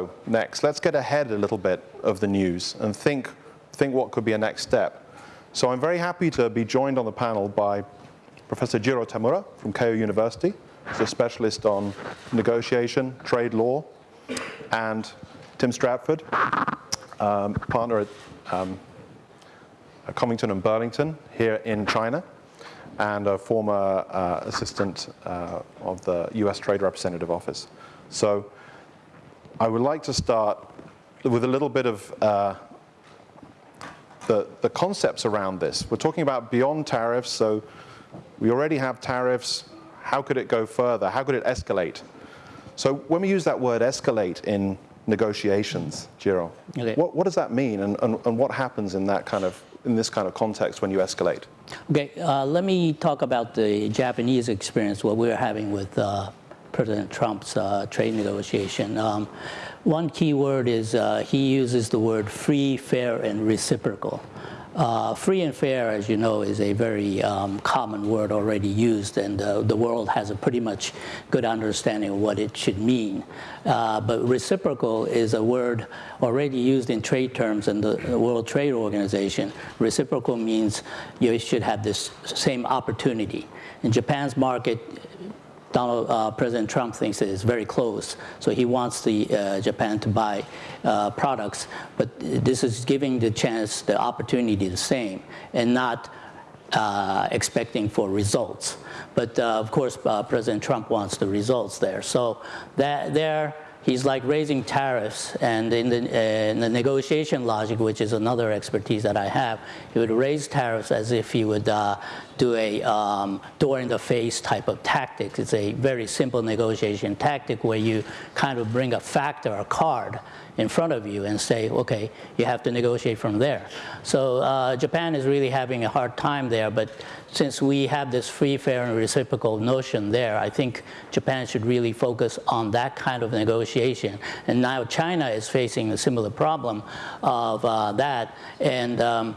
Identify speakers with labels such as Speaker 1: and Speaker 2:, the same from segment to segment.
Speaker 1: though, next, let's get ahead a little bit of the news and think, think what could be a next step. So I'm very happy to be joined on the panel by Professor Jiro Tamura from Keio University. He's a specialist on negotiation, trade law, and Tim Stratford, um, partner at um, Covington and Burling here in China, and a former uh, assistant uh, of the US Trade Representative Office. So I would like to start with a little bit of uh, the, the concepts around this. We're talking about beyond tariffs, so we already have tariffs. How could it go further? How could it escalate? So when we use that word escalate in negotiations, Jiro, okay. what, what does that mean and, and, and what happens in that kind of in this kind of context when you escalate?
Speaker 2: Okay, uh, let me talk about the Japanese experience, what we're having with uh, President Trump's uh, trade negotiation. Um, one key word is uh, he uses the word free, fair, and reciprocal. Uh, free and fair, as you know, is a very um, common word already used, and uh, the world has a pretty much good understanding of what it should mean. Uh, but reciprocal is a word already used in trade terms in the World Trade Organization. Reciprocal means you should have this same opportunity. In Japan's market, Donald, uh, President Trump thinks is very close. So he wants the uh, Japan to buy uh, products, but this is giving the chance, the opportunity the same, and not uh, expecting for results. But uh, of course, uh, President Trump wants the results there. So that there he's like raising tariffs and in the, in the, negotiation logic, which is another expertise that I have, he would raise tariffs as if he would uh, do a um, door in the face type of tactic. It's a very simple negotiation tactic where you kind of bring a factor, a card, in front of you and say, okay, you have to negotiate from there. So uh, Japan is really having a hard time there, but since we have this free, fair, and reciprocal notion there, I think Japan should really focus on that kind of negotiation. And now China is facing a similar problem of uh, that. And um,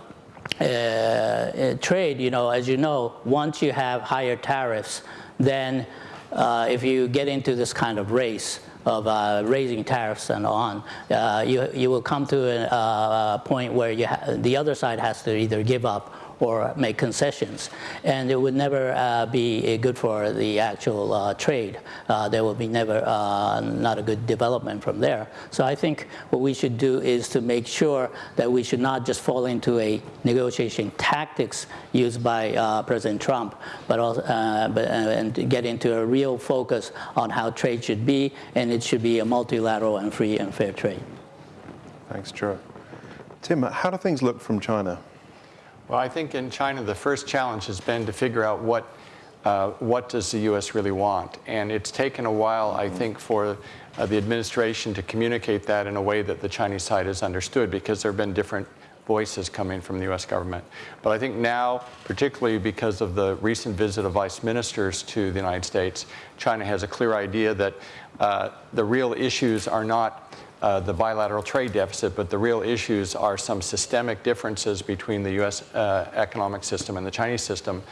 Speaker 2: uh, uh trade, you know, as you know, once you have higher tariffs, then uh, if you get into this kind of race, of uh, raising tariffs and on, uh, you, you will come to a, a point where you the other side has to either give up or make concessions. And it would never uh, be good for the actual uh, trade. Uh, there will be never uh, not a good development from there. So I think what we should do is to make sure that we should not just fall into a negotiation tactics used by uh, President Trump, but also uh, but, and get into a real focus on how trade should be, and it should be a multilateral and free and fair trade.
Speaker 1: Thanks, Joe. Tim, how do things look from China?
Speaker 3: Well, I think in China, the first challenge has been to figure out what, uh, what does the U.S. really want. And it's taken a while, I think, for uh, the administration to communicate that in a way that the Chinese side has understood because there have been different voices coming from the U.S. government. But I think now, particularly because of the recent visit of vice ministers to the United States, China has a clear idea that uh, the real issues are not uh, the bilateral trade deficit, but the real issues are some systemic differences between the U.S. Uh, economic system and the Chinese system.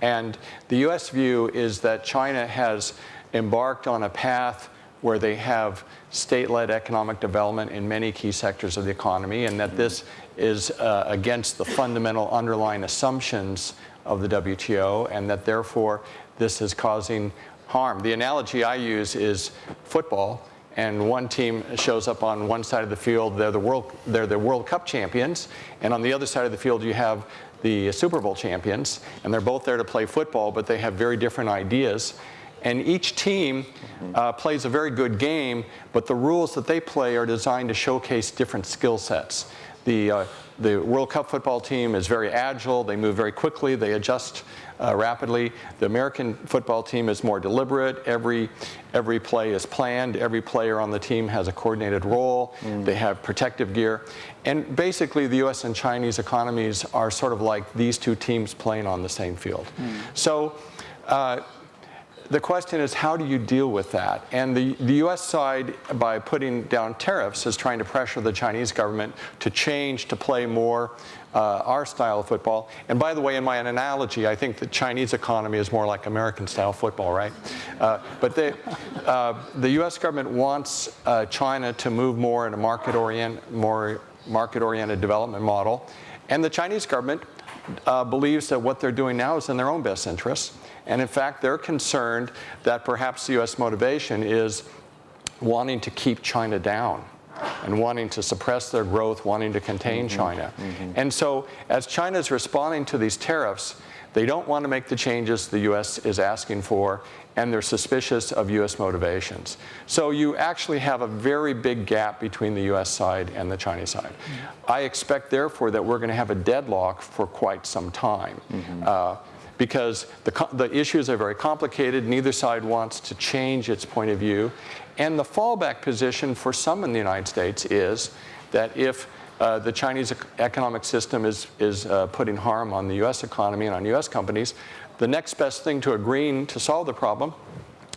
Speaker 3: And the U.S. view is that China has embarked on a path where they have state-led economic development in many key sectors of the economy, and that this is uh, against the fundamental underlying assumptions of the WTO, and that therefore this is causing harm. The analogy I use is football and one team shows up on one side of the field, they're the World, they're the World Cup champions, and on the other side of the field you have the Super Bowl champions, and they're both there to play football, but they have very different ideas. And each team uh, plays a very good game, but the rules that they play are designed to showcase different skill sets. The, uh, the World Cup football team is very agile, they move very quickly, they adjust uh, rapidly. The American football team is more deliberate. Every, every play is planned. Every player on the team has a coordinated role. Mm. They have protective gear. And basically, the U.S. and Chinese economies are sort of like these two teams playing on the same field. Mm. So uh, the question is how do you deal with that? And the, the US side, by putting down tariffs, is trying to pressure the Chinese government to change, to play more uh, our style of football. And by the way, in my analogy, I think the Chinese economy is more like American style football, right? Uh, but they, uh, the US government wants uh, China to move more in a market orient, more market-oriented development model. And the Chinese government uh, believes that what they're doing now is in their own best interests. And in fact, they're concerned that perhaps the US motivation is wanting to keep China down and wanting to suppress their growth, wanting to contain mm -hmm, China. Mm -hmm. And so as China is responding to these tariffs, they don't want to make the changes the US is asking for, and they're suspicious of US motivations. So you actually have a very big gap between the US side and the Chinese side. Mm -hmm. I expect, therefore, that we're going to have a deadlock for quite some time. Uh, because the, the issues are very complicated. Neither side wants to change its point of view. And the fallback position for some in the United States is that if uh, the Chinese economic system is, is uh, putting harm on the US economy and on US companies, the next best thing to agreeing to solve the problem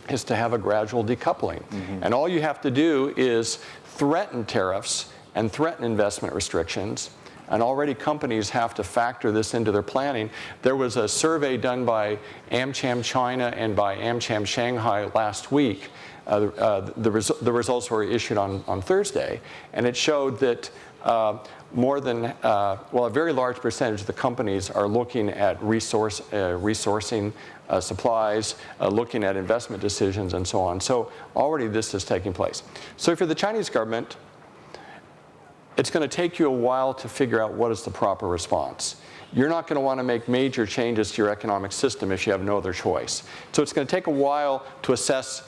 Speaker 3: is to have a gradual decoupling. Mm -hmm. And all you have to do is threaten tariffs and threaten investment restrictions and already companies have to factor this into their planning. There was a survey done by AmCham China and by AmCham Shanghai last week. Uh, uh, the, resu the, results were issued on, on Thursday, and it showed that uh, more than, uh, well, a very large percentage of the companies are looking at resource, uh, resourcing uh, supplies, looking at investment decisions, and so on. So already this is taking place. So for the Chinese government, it's going to take you a while to figure out what is the proper response. You're not going to want to make major changes to your economic system if you have no other choice. So it's going to take a while to assess,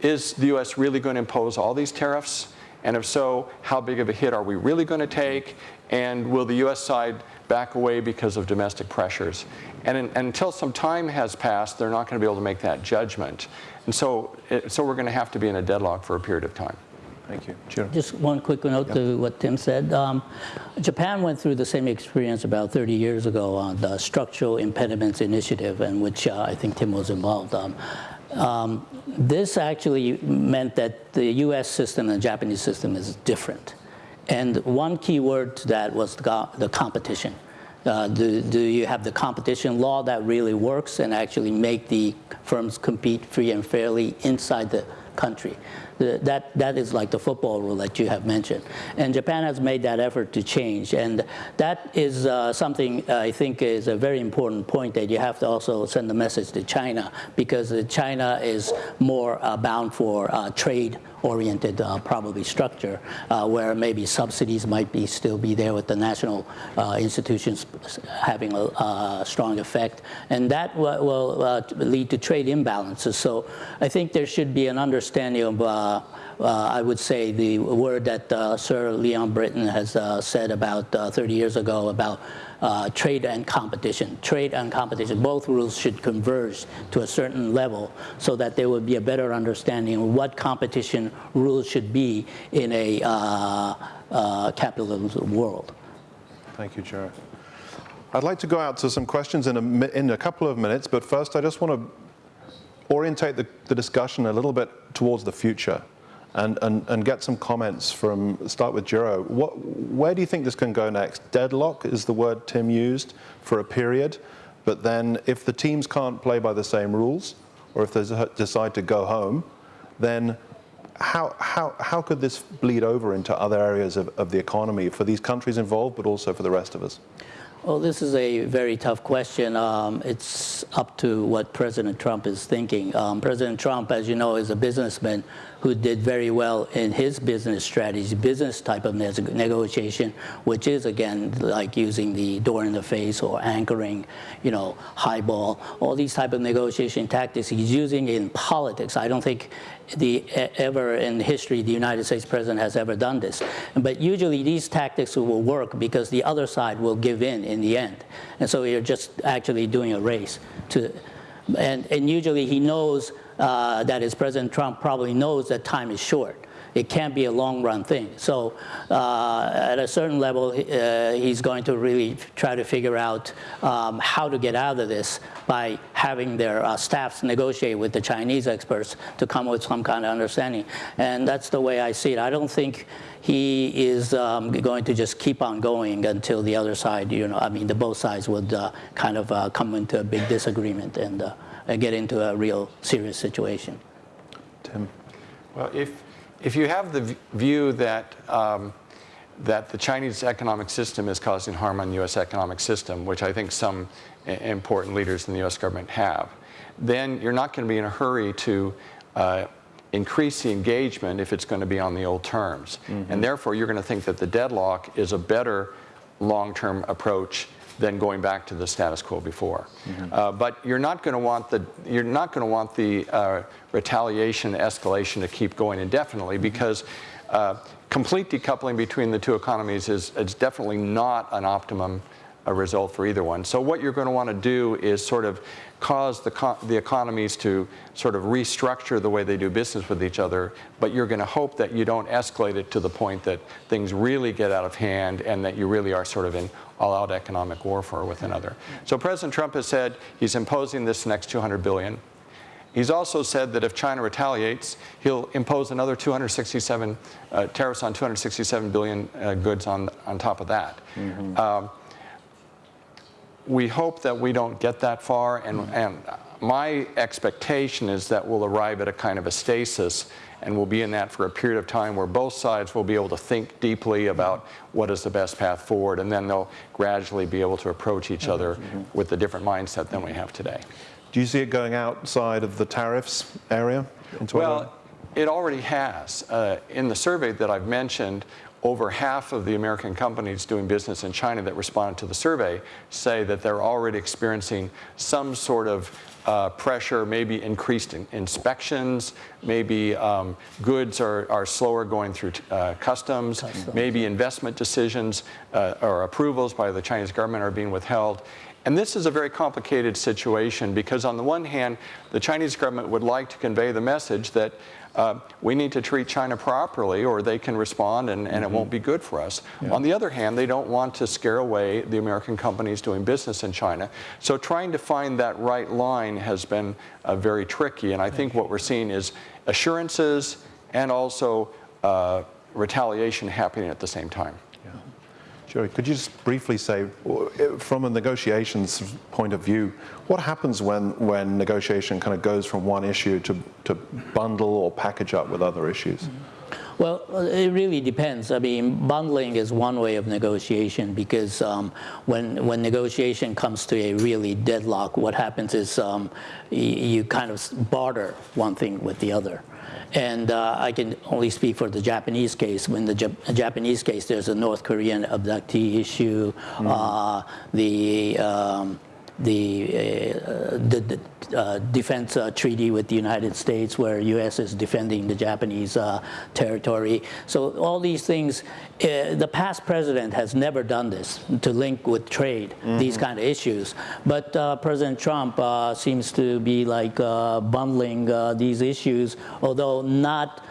Speaker 3: is the US really going to impose all these tariffs? And if so, how big of a hit are we really going to take? And will the US side back away because of domestic pressures? And, in, and until some time has passed, they're not going to be able to make that judgment. And so, it, so we're going to have to be in a deadlock for a period of time.
Speaker 1: Thank you. Sure.
Speaker 2: Just one quick note to what Tim said. Um, Japan went through the same experience about 30 years ago on the Structural Impediments Initiative, in which uh, I think Tim was involved. Um, um, this actually meant that the US system and the Japanese system is different. And one key word to that was the, the competition. Uh, do, do you have the competition law that really works and actually make the firms compete free and fairly inside the country? That, that is like the football rule that you have mentioned. And Japan has made that effort to change. And that is uh, something I think is a very important point that you have to also send the message to China because China is more uh, bound for uh, trade oriented uh, probably structure uh, where maybe subsidies might be still be there with the national uh, institutions having a, a, strong effect and that will uh, lead to trade imbalances so I think there should be an understanding of I would say the word that Sir Leon Brittan has said about 30 years ago about uh, trade and competition. Trade and competition, both rules should converge to a certain level so that there would be a better understanding of what competition rules should be in a uh, uh, capitalist world.
Speaker 1: Thank you, Jared. I'd like to go out to some questions in a, in a couple of minutes, but first I just want to orientate the, the discussion a little bit towards the future and, and, and get some comments from, start with Jiro. What, where do you think this can go next? Deadlock is the word Tim used for a period, but then if the teams can't play by the same rules, or if they decide to go home, then how, how, how could this bleed over into other areas of, of the economy for these countries involved, but also for the rest of us?
Speaker 2: Well, this is a very tough question. Um, it's up to what President Trump is thinking. Um, President Trump, as you know, is a businessman who did very well in his business strategy, business type of negotiation, which is, again, like using the door in the face or anchoring, you know, highball, all these type of negotiation tactics he's using in politics. I don't think the ever in history the United States president has ever done this. But usually these tactics will work because the other side will give in in the end. And so you're just actually doing a race to, and, and usually he knows uh, that is President Trump probably knows that time is short. It can't be a long-run thing. So uh, at a certain level, uh, he's going to really try to figure out um, how to get out of this by having their uh, staffs negotiate with the Chinese experts to come with some kind of understanding. And that's the way I see it. I don't think he is um, going to just keep on going until the other side, you know, I mean, the both sides would uh, kind of uh, come into a big disagreement and uh, get into a real serious situation.
Speaker 1: Tim.
Speaker 3: Well, if, if you have the view that, um, that the Chinese economic system is causing harm on the U.S. economic system, which I think some important leaders in the U.S. government have, then you're not going to be in a hurry to uh, increase the engagement if it's going to be on the old terms. And therefore, you're going to think that the deadlock is a better long-term approach than going back to the status quo before. Uh, but you're not going to want the you're not going to want the uh, retaliation, escalation to keep going indefinitely because uh, complete decoupling between the two economies is, is definitely not an optimum uh, result for either one. So what you're going to want to do is sort of cause the, co- the economies to sort of restructure the way they do business with each other, but you're going to hope that you don't escalate it to the point that things really get out of hand and that you really are sort of in all-out economic warfare with another. So President Trump has said he's imposing this next 200 billion. He's also said that if China retaliates, he'll impose another 267 uh, tariffs on 267 billion uh, goods on on top of that. Um, we hope that we don't get that far, and, and my expectation is that we'll arrive at a kind of a stasis, and we'll be in that for a period of time where both sides will be able to think deeply about what is the best path forward, and then they'll gradually be able to approach each other with a different mindset than we have today.
Speaker 1: Do you see it going outside of the tariffs area?
Speaker 3: Well, it already has. Uh, in the survey that I've mentioned, over half of the American companies doing business in China that responded to the survey say that they're already experiencing some sort of uh, pressure, maybe increased in- inspections, maybe um, goods are, are slower going through uh, customs, maybe investment decisions uh, or approvals by the Chinese government are being withheld. And this is a very complicated situation because, on the one hand, the Chinese government would like to convey the message that uh, we need to treat China properly or they can respond and, and it won't be good for us. On the other hand, they don't want to scare away the American companies doing business in China. So, trying to find that right line has been uh, very tricky. And I think what we're seeing is assurances and also uh, retaliation happening at the same time.
Speaker 1: Jerry, could you just briefly say, from a negotiations point of view, what happens when, when negotiation kind of goes from one issue to, to bundle or package up with other issues?
Speaker 2: Well, it really depends. I mean, bundling is one way of negotiation because um, when when negotiation comes to a really deadlock, what happens is um, you kind of barter one thing with the other. And uh, I can only speak for the Japanese case. When the Jap- Japanese case, there's a North Korean abductee issue, uh, the um, the, uh, the, the uh, defense uh, treaty with the United States, where U.S. is defending the Japanese uh, territory. So all these things, uh, the past president has never done this to link with trade, these kind of issues. But uh, President Trump uh, seems to be like uh, bundling uh, these issues, although not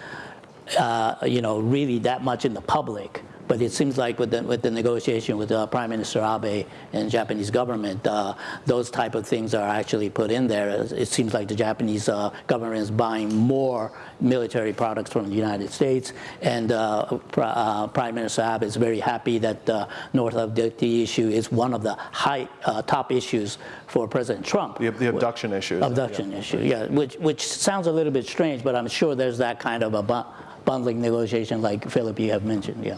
Speaker 2: uh, you know, really that much in the public. But it seems like with the, with the negotiation with uh, Prime Minister Abe and Japanese government, uh, those type of things are actually put in there. It seems like the Japanese uh, government is buying more military products from the United States, and uh, Pr- uh, Prime Minister Abe is very happy that uh, North abductee issue is one of the high uh, top issues for President Trump.
Speaker 1: The, the abduction issue.
Speaker 2: Abduction issue, yeah, which, which sounds a little bit strange, but I'm sure there's that kind of a bu- bundling negotiation like Philip, you have mentioned, yeah.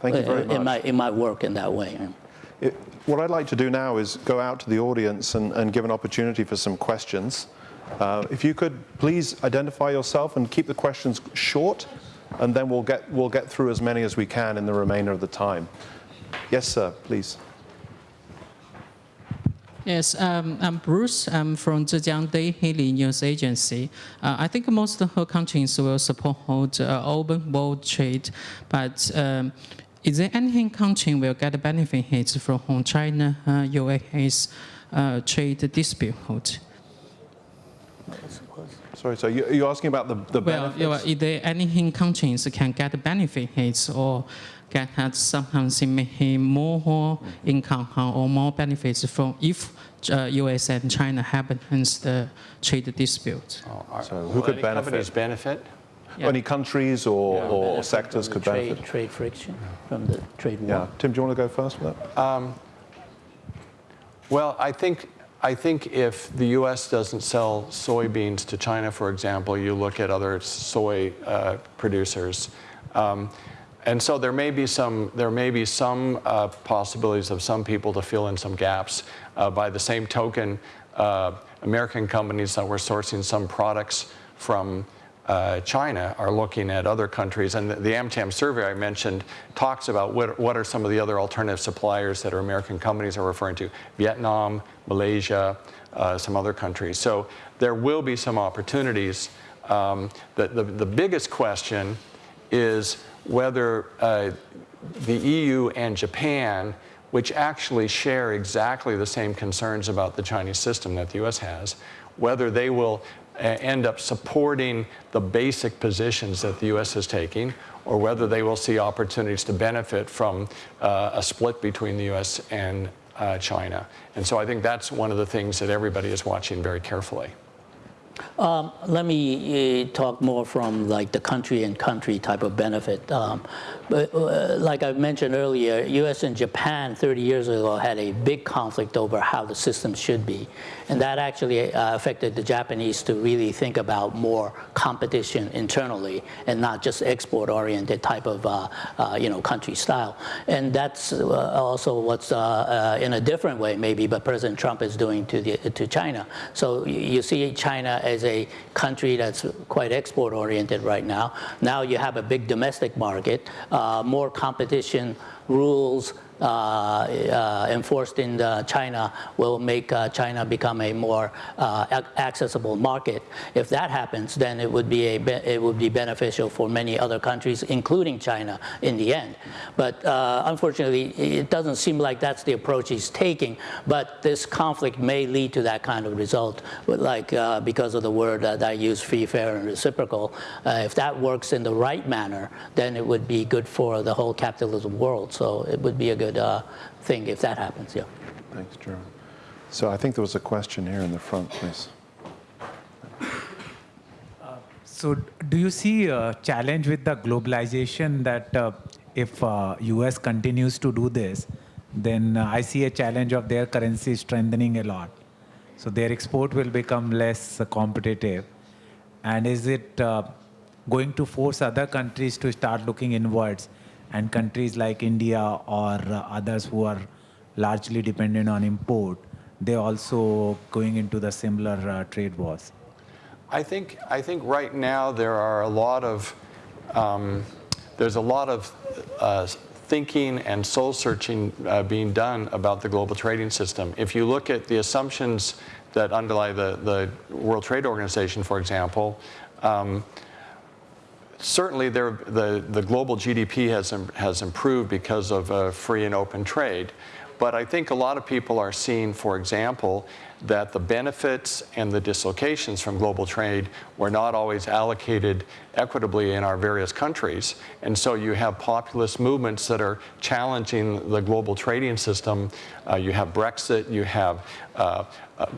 Speaker 1: Thank you very
Speaker 2: It-
Speaker 1: much.
Speaker 2: It might, it might work in that way.
Speaker 1: It- what I'd like to do now is go out to the audience and, and give an opportunity for some questions. Uh, if you could please identify yourself and keep the questions short, and then we'll get, we'll get through as many as we can in the remainder of the time. Yes, sir, please.
Speaker 4: Yes, um, I'm Bruce. I'm from Zhejiang Daily News Agency. Uh, I think most of the countries will support uh, open world trade, but um, is there anything country will get benefits from China uh, US uh, trade dispute?
Speaker 1: Sorry, so you- you're asking about the, the
Speaker 4: Well,
Speaker 1: benefits?
Speaker 4: well, if there any countries can get benefits or can have something maybe more income or more benefits from if uh, U.S. and China happens the trade dispute.
Speaker 3: Are-
Speaker 1: So who could benefit?
Speaker 3: benefit?
Speaker 4: Yeah.
Speaker 1: Any countries or,
Speaker 3: Yeah.
Speaker 1: or
Speaker 2: Benefit
Speaker 1: sectors
Speaker 2: from
Speaker 1: could
Speaker 2: trade,
Speaker 1: benefit?
Speaker 2: Trade friction from the trade war.
Speaker 1: Yeah. Tim, do you want to go first with that?
Speaker 3: Well, I think, I think if the U.S. doesn't sell soybeans to China, for example, you look at other soy uh, producers. Um, and so there may be some, there may be some uh, possibilities of some people to fill in some gaps. Uh, by the same token, uh, American companies that were sourcing some products from uh, China are looking at other countries. And the, the AmCham survey I mentioned talks about what, what are some of the other alternative suppliers that are American companies are referring to. Vietnam, Malaysia, uh, some other countries. So there will be some opportunities. Um, the, the, the biggest question is whether uh, the EU and Japan, which actually share exactly the same concerns about the Chinese system that the US has, whether they will end up supporting the basic positions that the US is taking, or whether they will see opportunities to benefit from uh, a split between the US and uh, China. And so I think that's one of the things that everybody is watching very carefully.
Speaker 2: Um, let me uh, talk more from like the country and country type of benefit. Um, but uh, like I mentioned earlier, U.S. and Japan 30 years ago had a big conflict over how the system should be, and that actually uh, affected the Japanese to really think about more competition internally and not just export-oriented type of uh, uh, you know country style. And that's uh, also what's in a different way maybe, but President Trump is doing to the to China. So you see China as a country that's quite export oriented right now. Now you have a big domestic market, uh, more competition rules enforced in uh, China will make uh, China become a more uh, accessible market. If that happens, then it would be a it would be beneficial for many other countries, including China, in the end. But uh, unfortunately, it doesn't seem like that's the approach he's taking. But this conflict may lead to that kind of result, like uh, because of the word that I use, free, fair, and reciprocal. Uh, if that works in the right manner, then it would be good for the whole capitalism world. So it would be a good uh, thing if that happens. Yeah.
Speaker 1: Thanks, Jerome. So I think there was a question here in the front, please.
Speaker 5: So, do you see a challenge with the globalization that uh, if uh, US continues to do this, then uh, I see a challenge of their currency strengthening a lot. So their export will become less uh, competitive. And is it uh, going to force other countries to start looking inwards, and countries like India or uh, others who are largely dependent on import, they also going into the similar uh, trade wars?
Speaker 3: I think, I think right now there are a lot of, um, there's a lot of uh, thinking and soul searching uh, being done about the global trading system. If you look at the assumptions that underlie the, the World Trade Organization, for example, um, certainly there, the, the global GDP has, has improved because of uh, free and open trade. But I think a lot of people are seeing, for example, that the benefits and the dislocations from global trade were not always allocated equitably in our various countries. And so you have populist movements that are challenging the global trading system. Uh, you have Brexit, you have uh,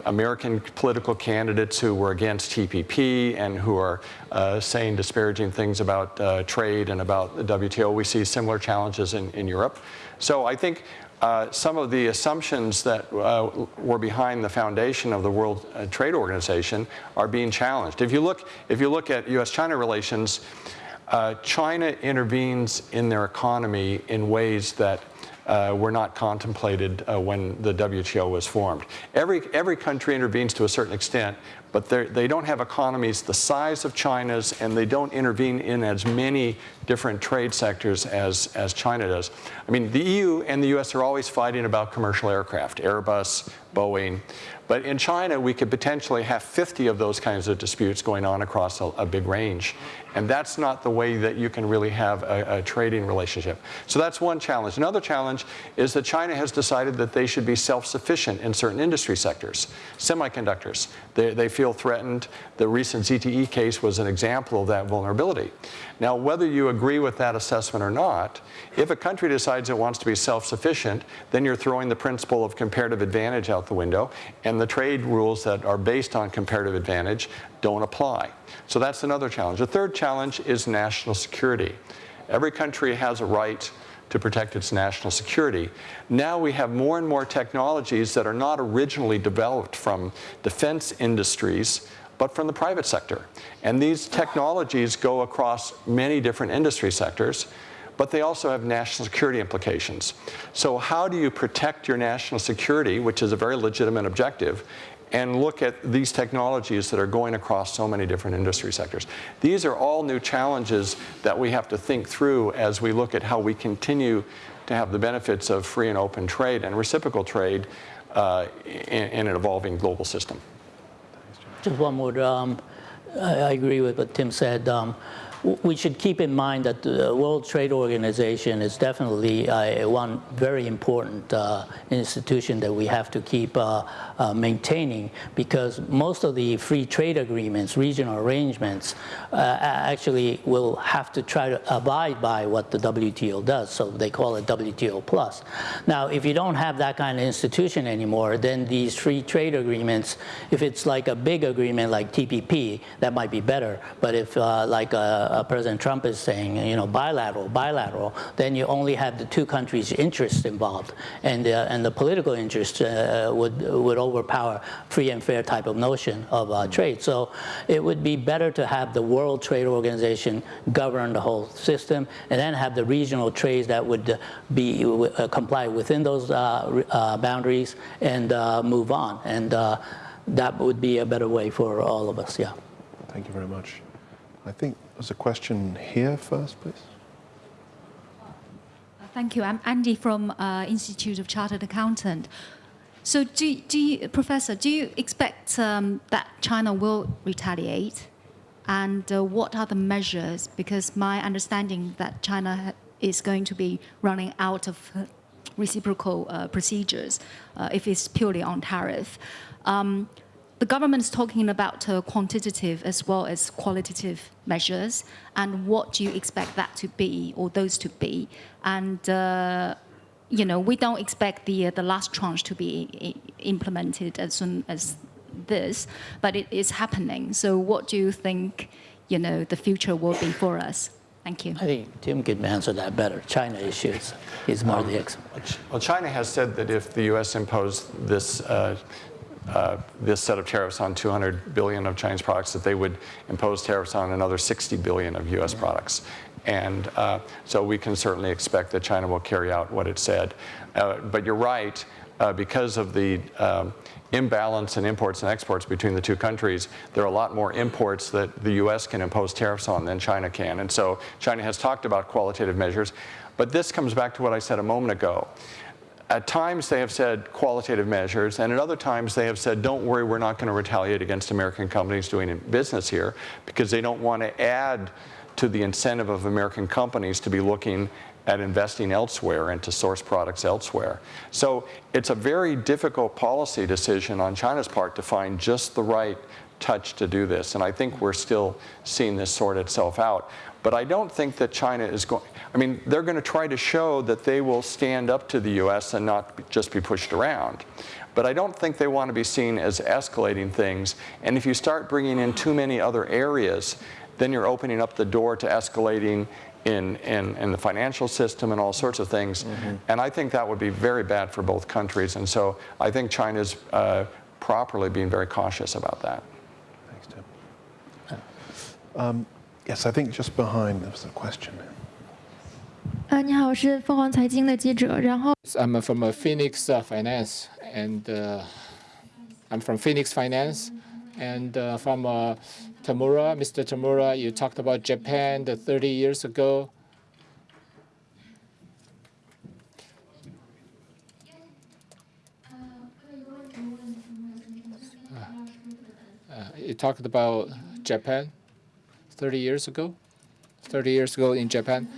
Speaker 3: American political candidates who were against TPP and who are uh, saying disparaging things about uh, trade and about the WTO. We see similar challenges in, in Europe. So I think uh, some of the assumptions that uh, were behind the foundation of the World uh, Trade Organization are being challenged. If you look, if you look at U.S.-China relations, uh, China intervenes in their economy in ways that uh, were not contemplated uh, when the WTO was formed. Every, every country intervenes to a certain extent, but they're- don't have economies the size of China's, and they don't intervene in as many different trade sectors as, as China does. I mean, the EU and the US are always fighting about commercial aircraft, Airbus, Boeing, but in China, we could potentially have 50 of those kinds of disputes going on across a, a big range. And that's not the way that you can really have a, a, trading relationship. So that's one challenge. Another challenge is that China has decided that they should be self-sufficient in certain industry sectors. Semiconductors, they, they feel threatened. The recent ZTE case was an example of that vulnerability. Now, whether you agree with that assessment or not, if a country decides it wants to be self-sufficient, then you're throwing the principle of comparative advantage out the window, and the trade rules that are based on comparative advantage don't apply. So that's another challenge. The third challenge is national security. Every country has a right to protect its national security. Now we have more and more technologies that are not originally developed from defense industries, but from the private sector. And these technologies go across many different industry sectors, but they also have national security implications. So how do you protect your national security, which is a very legitimate objective, and look at these technologies that are going across so many different industry sectors. These are all new challenges that we have to think through as we look at how we continue to have the benefits of free and open trade and reciprocal trade uh, in, in, an evolving global system.
Speaker 2: Just one more. Um, I, agree with what Tim said. Um, we should keep in mind that the World Trade Organization is definitely uh, one very important uh, institution that we have to keep uh, uh maintaining because most of the free trade agreements, regional arrangements, uh, actually will have to try to abide by what the WTO does. So they call it WTO plus. Now, if you don't have that kind of institution anymore, then these free trade agreements, if it's like a big agreement like TPP, that might be better. But if uh, like a uh, President Trump is saying, you know, bilateral, bilateral, then you only have the two countries' interests involved, and uh, and the political interest uh, would would overpower free and fair type of notion of uh, trade. So it would be better to have the World Trade Organization govern the whole system, and then have the regional trades that would be comply within those boundaries and move on, and that would be a better way for all of us. Yeah.
Speaker 1: Thank you very much. I think there's a question here first, please.
Speaker 6: Thank you. I'm Andy from uh, Institute of Chartered Accountant. So, do, do you, Professor, do you expect um, that China will retaliate? And uh, what are the measures? Because my understanding that China is going to be running out of uh, reciprocal uh, procedures uh, if it's purely on tariff. Um, the government is talking about uh, quantitative as well as qualitative measures, and what do you expect that to be, or those to be? And uh, you know, we don't expect the uh, the last tranche to be implemented as soon as this, but it is happening. So, what do you think? You know, the future will be for us. Thank you.
Speaker 2: I think Tim could answer that better. China issues. is more um, the expert.
Speaker 3: Well, China has said that if the U.S. imposed this uh, uh, this set of tariffs on 200 billion of Chinese products, that they would impose tariffs on another 60 billion of U.S. products. And uh, so we can certainly expect that China will carry out what it said. Uh, but you're right, uh, because of the um, imbalance in imports and exports between the two countries, there are a lot more imports that the U.S. can impose tariffs on than China can. And so China has talked about qualitative measures. But this comes back to what I said a moment ago. At times they have said qualitative measures, and at other times they have said, don't worry, we're not going to retaliate against American companies doing business here because they don't want to add to the incentive of American companies to be looking at investing elsewhere and to source products elsewhere. So it's a very difficult policy decision on China's part to find just the right touch to do this. And I think we're still seeing this sort itself out. But I don't think that China is going, I mean, they're going to try to show that they will stand up to the US and not just be pushed around. But I don't think they want to be seen as escalating things. And if you start bringing in too many other areas, then you're opening up the door to escalating in, in, in the financial system and all sorts of things. Mm -hmm. And I think that would be very bad for both countries. And so I think China's uh, properly being very cautious about that.
Speaker 1: Thanks, Tim. Um, yes, I think just behind there was a question.
Speaker 7: 呃，你好，我是凤凰财经的记者。然后，
Speaker 8: I'm from Phoenix Finance, and I'm from Phoenix Finance, and from Tamura, Mr. Tamura, you talked about Japan 30 years ago. you talked about Japan 30 years ago, 30 years ago in Japan,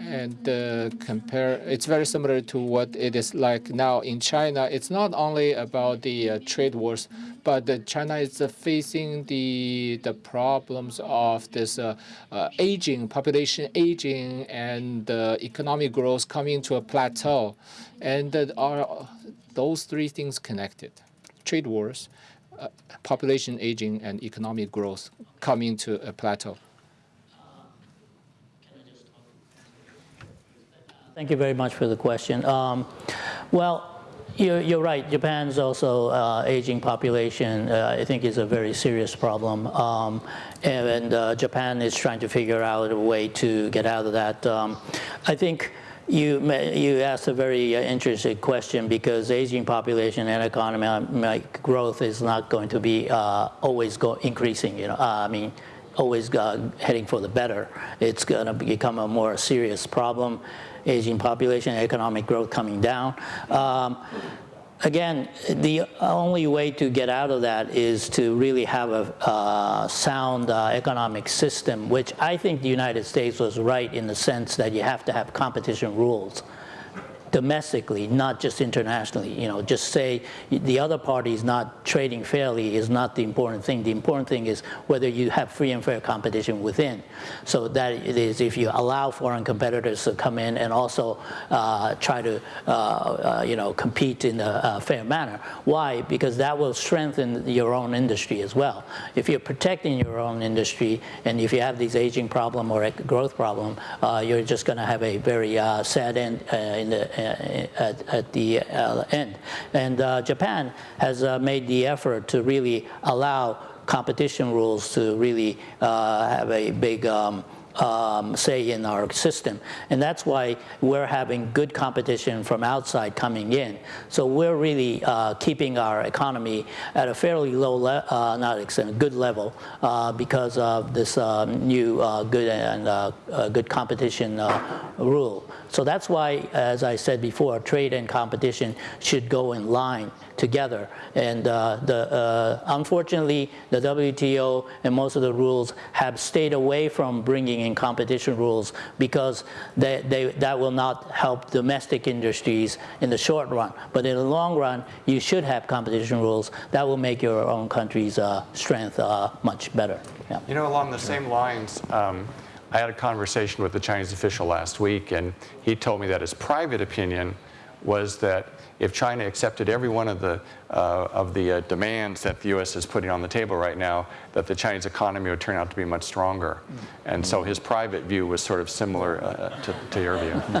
Speaker 8: and uh, compare. It's very similar to what it is like now in China. It's not only about the uh, trade wars, but China is uh, facing the the problems of this uh, uh, aging population, aging, and uh, economic growth coming to a plateau, and are those three things connected: trade wars, uh, population aging, and economic growth coming to a plateau.
Speaker 2: Thank you very much for the question. Um, well, you're, you're, right. Japan's also uh, aging population. Uh, I think is a very serious problem, um, and, and uh, Japan is trying to figure out a way to get out of that. Um, I think. You, you asked a very uh, interesting question because aging population and economic growth is not going to be uh, always go increasing. You know, uh, I mean, always heading for the better. It's going to become a more serious problem aging population, economic growth coming down. Um, again, the only way to get out of that is to really have a uh, sound uh, economic system, which I think the United States was right in the sense that you have to have competition rules domestically, not just internationally. You know, just say the other party is not trading fairly is not the important thing. The important thing is whether you have free and fair competition within. So that is if you allow foreign competitors to come in and also uh, try to, uh, uh, you know, compete in a, a, fair manner. Why? Because that will strengthen your own industry as well. If you're protecting your own industry and if you have these aging problem or growth problem, uh, you're just going to have a very uh, sad end uh, in the at, at the uh, end. And uh, Japan has uh, made the effort to really allow competition rules to really have a big um, um, say in our system. And that's why we're having good competition from outside coming in. So we're really uh, keeping our economy at a fairly low, uh, not extent, good level uh, because of this um, new good and good competition rule. So that's why, as I said before, trade and competition should go in line together. And uh, the, uh, unfortunately, the WTO and most of the rules have stayed away from bringing in competition rules because they, they, that will not help domestic industries in the short run. But in the long run, you should have competition rules. That will make your own country's uh, strength uh, much better.
Speaker 3: Yeah. You know, along the same lines, um, I had a conversation with the Chinese official last week, and he told me that his private opinion was that if China accepted every one of the, uh, of the uh, demands that the U.S. is putting on the table right now, that the Chinese economy would turn out to be much stronger. And so his private view was sort of similar uh, to, to, your view.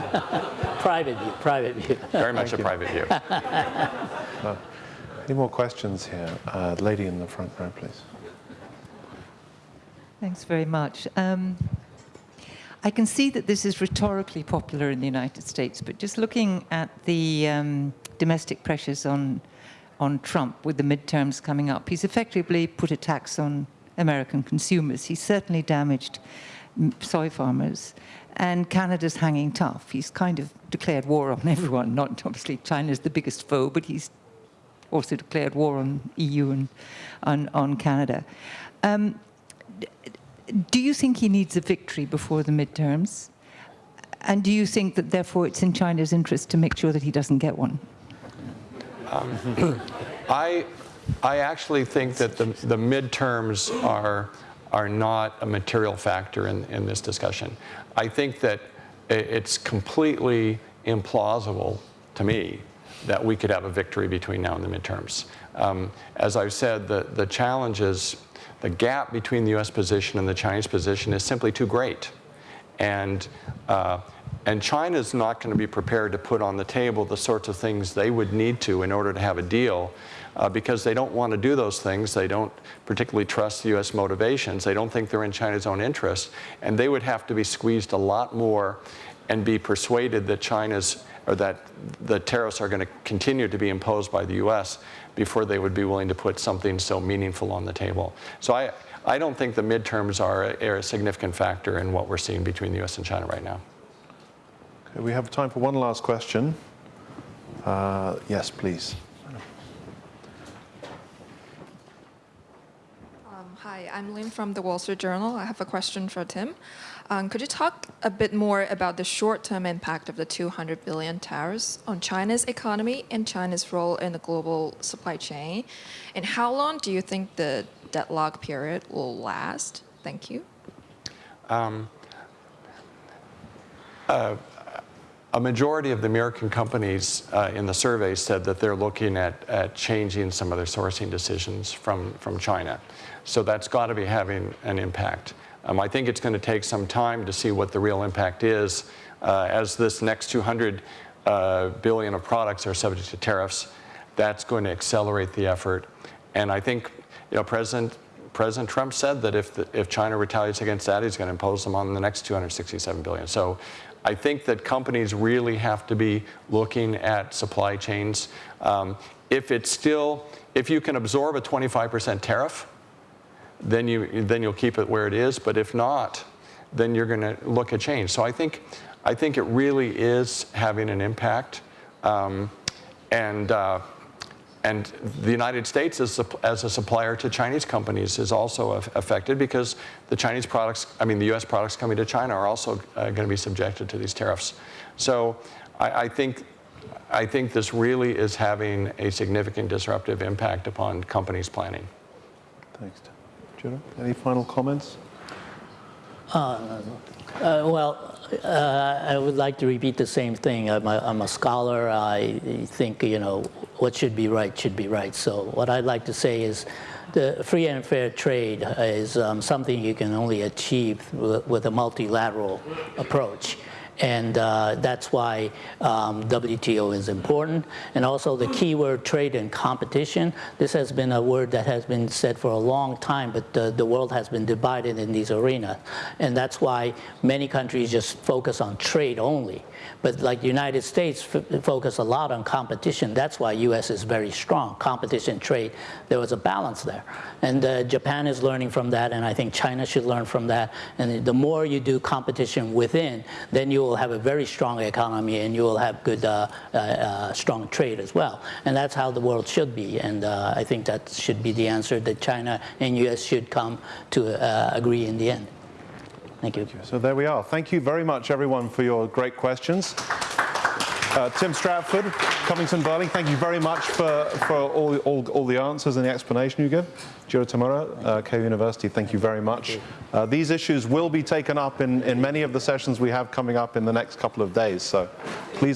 Speaker 2: private view, private view.
Speaker 3: Very much Thank a you. private view.
Speaker 1: Uh, any more questions here? Uh, lady in the front row, please.
Speaker 9: Thanks very much. Um, I can see that this is rhetorically popular in the United States, but just looking at the um, domestic pressures on, on Trump with the midterms coming up, he's effectively put a tax on American consumers. He's certainly damaged soy farmers. And Canada's hanging tough. He's kind of declared war on everyone. Not obviously China's the biggest foe, but he's also declared war on EU and on, on Canada. Um, do you think he needs a victory before the midterms? And do you think that therefore it's in China's interest to make sure that he doesn't get one?
Speaker 3: Um, I, I actually think that the, the midterms are, are not a material factor in, in this discussion. I think that it's completely implausible to me that we could have a victory between now and the midterms. Um, as I've said, the, the challenges the gap between the U.S. position and the Chinese position is simply too great. And, uh, and China is not going to be prepared to put on the table the sorts of things they would need to in order to have a deal uh, because they don't want to do those things. They don't particularly trust the U.S. motivations. They don't think they're in China's own interest. And they would have to be squeezed a lot more and be persuaded that China's or that the tariffs are going to continue to be imposed by the U.S. before they would be willing to put something so meaningful on the table. So I, I don't think the midterms are a, are a significant factor in what we're seeing between the U.S. and China right now.
Speaker 1: Okay, we have time for one last question. Uh, yes, please.
Speaker 10: Hi, I'm Lynn from the Wall Street Journal. I have a question for Tim. Um, could you talk a bit more about the short-term impact of the 200 billion tariffs on China's economy and China's role in the global supply chain? And how long do you think the deadlock period will last? Thank you.
Speaker 3: A majority of the American companies uh, in the survey said that they're looking at, at changing some of their sourcing decisions from, from China. So that's got to be having an impact. Um, I think it's going to take some time to see what the real impact is uh, as this next 200 uh, billion of products are subject to tariffs. That's going to accelerate the effort. And I think, you know, President President Trump said that if, the, if China retaliates against that, he's going to impose them on the next 267 billion. So I think that companies really have to be looking at supply chains. Um, if it's still, if you can absorb a 25% tariff, then you then you'll keep it where it is. But if not, then you're going to look at change. So I think I think it really is having an impact, um, and. Uh, and the United States, as, as, a supplier to Chinese companies, is also affected because the Chinese products, I mean, the U.S. products coming to China are also uh, going to be subjected to these tariffs. So I, I, think, I think this really is having a significant disruptive impact upon companies' planning.
Speaker 1: Thanks. Any final comments?
Speaker 2: Uh, well, uh, I would like to repeat the same thing. I'm a, I'm a scholar. I think, you know, what should be right should be right. So what I'd like to say is the free and fair trade is um, something you can only achieve with a multilateral approach. And uh, that's why um, WTO is important. And also the keyword trade and competition. This has been a word that has been said for a long time, but the, the world has been divided in these arenas. And that's why many countries just focus on trade only. But like the United States focus a lot on competition. That's why U.S. is very strong. Competition, trade, there was a balance there. And uh, Japan is learning from that, and I think China should learn from that. And the more you do competition within, then you will have a very strong economy and you will have good, uh, uh, uh strong trade as well. And that's how the world should be. And uh, I think that should be the answer that China and U.S. should come to uh, agree in the end. Thank you.
Speaker 1: So there we are. Thank you very much, everyone, for your great questions. Uh, Tim Stratford, Covington Burling, thank you very much for, for all, all, all the answers and the explanation you give. Jiro Tamura, uh, Keio University, thank you very much. Uh, these issues will be taken up in, in many of the sessions we have coming up in the next couple of days, so please